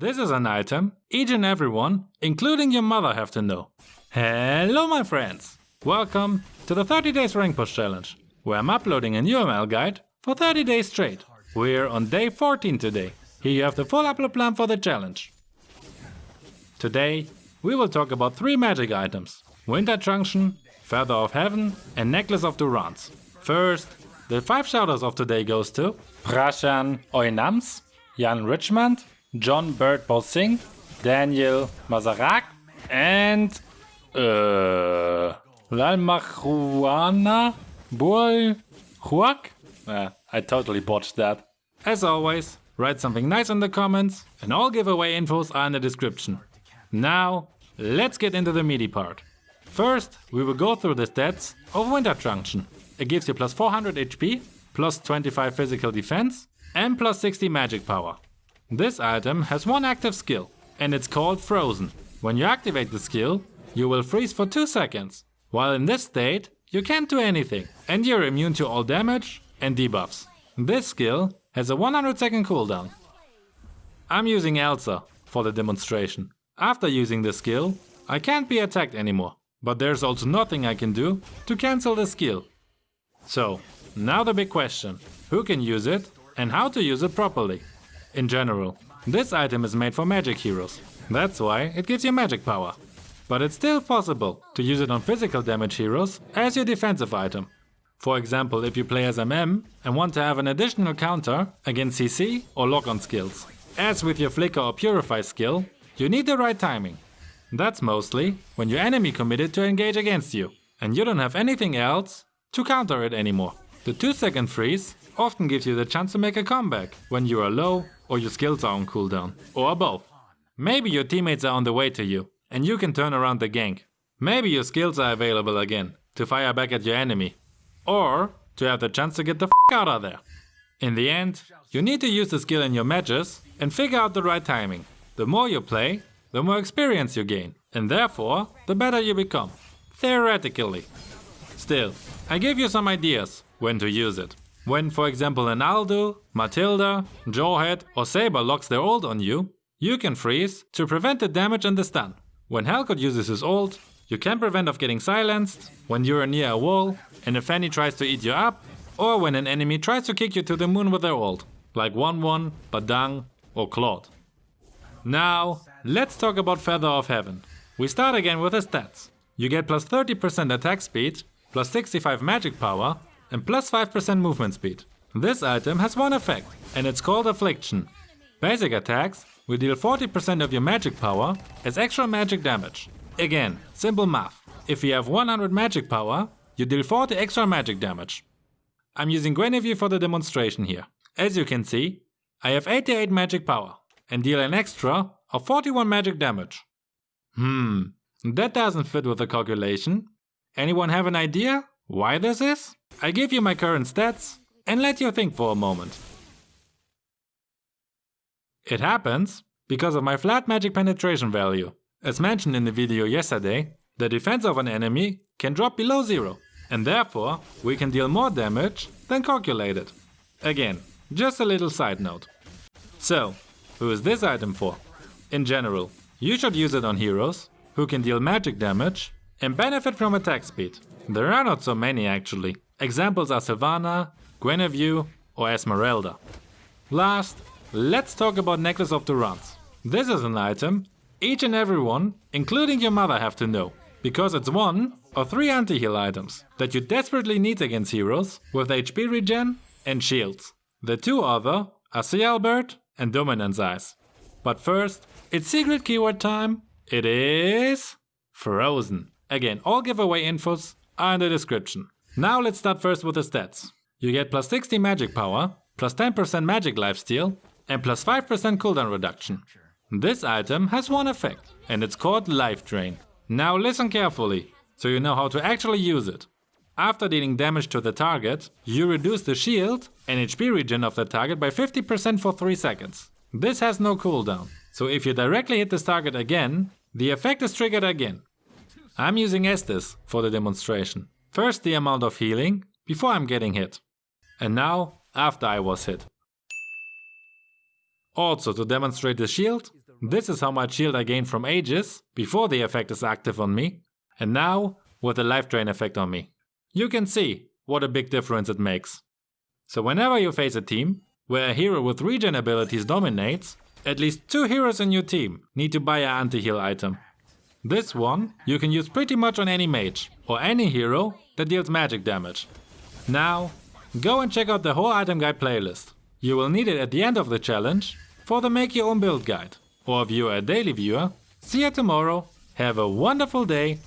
This is an item each and everyone, including your mother, have to know. Hello my friends! Welcome to the 30 days rank push challenge, where I'm uploading a new ML guide for 30 days straight. We're on day 14 today. Here you have the full upload plan for the challenge. Today we will talk about three magic items. Winter Truncheon, Feather of Heaven and Necklace of Durance. First, the five shouters of today goes to Prashan Oinams, Jan Richmond, John Bird Singh, Daniel Mazarak, and uh, Lalmachuana Bull Huak? Uh, I totally botched that. As always, write something nice in the comments and all giveaway infos are in the description. Now, let's get into the meaty part. First, we will go through the stats of Winter Truncheon. It gives you plus 400 HP, plus 25 physical defense, and plus 60 magic power. This item has one active skill, and it's called Frozen. When you activate the skill, you will freeze for 2 seconds. While in this state, you can't do anything, and you're immune to all damage and debuffs. This skill has a 100 second cooldown. I'm using Elsa for the demonstration. After using the skill, I can't be attacked anymore. But there's also nothing I can do to cancel the skill. So, now the big question. Who can use it and how to use it properly? In general, this item is made for magic heroes. That's why it gives you magic power. But it's still possible to use it on physical damage heroes as your defensive item. For example, if you play as MM and want to have an additional counter against CC or lock-on skills. As with your Flicker or Purify skill, you need the right timing. That's mostly when your enemy committed to engage against you and you don't have anything else to counter it anymore. The 2 second freeze often gives you the chance to make a comeback when you are low or your skills are on cooldown, or both. Maybe your teammates are on the way to you, and you can turn around the gank. Maybe your skills are available again, to fire back at your enemy. Or to have the chance to get the f out of there. In the end, you need to use the skill in your matches and figure out the right timing. The more you play, the more experience you gain, and therefore, the better you become. Theoretically. Still, I give you some ideas when to use it. When for example an Aldo, Matilda, Jawhead or Saber locks their ult on you, you can freeze to prevent the damage and the stun. When Helcurt uses his ult, you can prevent of getting silenced, when you're near a wall and a Fanny tries to eat you up, or when an enemy tries to kick you to the moon with their ult, like Wanwan, Badang or Claude. Now, let's talk about Feather of Heaven. We start again with the stats. You get plus 30% attack speed, plus 65 magic power, and plus 5% movement speed. This item has one effect, and it's called Affliction. Basic attacks will deal 40% of your magic power as extra magic damage. Again, simple math. If you have 100 magic power, you deal 40 extra magic damage. I'm using Guinevere for the demonstration here. As you can see, I have 88 magic power and deal an extra of 41 magic damage. Hmm, that doesn't fit with the calculation. Anyone have an idea why this is? I give you my current stats and let you think for a moment. It happens because of my flat magic penetration value. As mentioned in the video yesterday, the defense of an enemy can drop below zero, and therefore we can deal more damage than calculated. Again, just a little side note. So, who is this item for? In general, you should use it on heroes who can deal magic damage and benefit from attack speed. There are not so many actually. Examples are Silvanna, Guinevere or Esmeralda. Last, let's talk about Necklace of Durance. This is an item each and every one, including your mother, have to know. Because it's one or three anti-heal items that you desperately need against heroes with HP regen and shields. The two other are Sea Halberd and Dominance Ice. But first, it's secret keyword time. It is Frozen. Again, all giveaway infos are in the description. Now let's start first with the stats. You get plus 60 magic power, plus 10% magic lifesteal, and plus 5% cooldown reduction. This item has one effect, and it's called Life Drain. Now listen carefully, so you know how to actually use it. After dealing damage to the target, you reduce the shield and HP regen of the target by 50% for 3 seconds. This has no cooldown, so if you directly hit this target again, the effect is triggered again. I'm using Estes for the demonstration. First the amount of healing, before I'm getting hit. And now, after I was hit. Also to demonstrate the shield, This is how much shield I gain from Aegis before the effect is active on me, and now with the life drain effect on me. You can see what a big difference it makes. So whenever you face a team where a hero with regen abilities dominates, at least two heroes in your team need to buy an anti-heal item. This one you can use pretty much on any mage or any hero that deals magic damage. Now, go and check out the whole item guide playlist. You will need it at the end of the challenge for the make your own build guide. Or if you are a daily viewer, see you tomorrow, have a wonderful day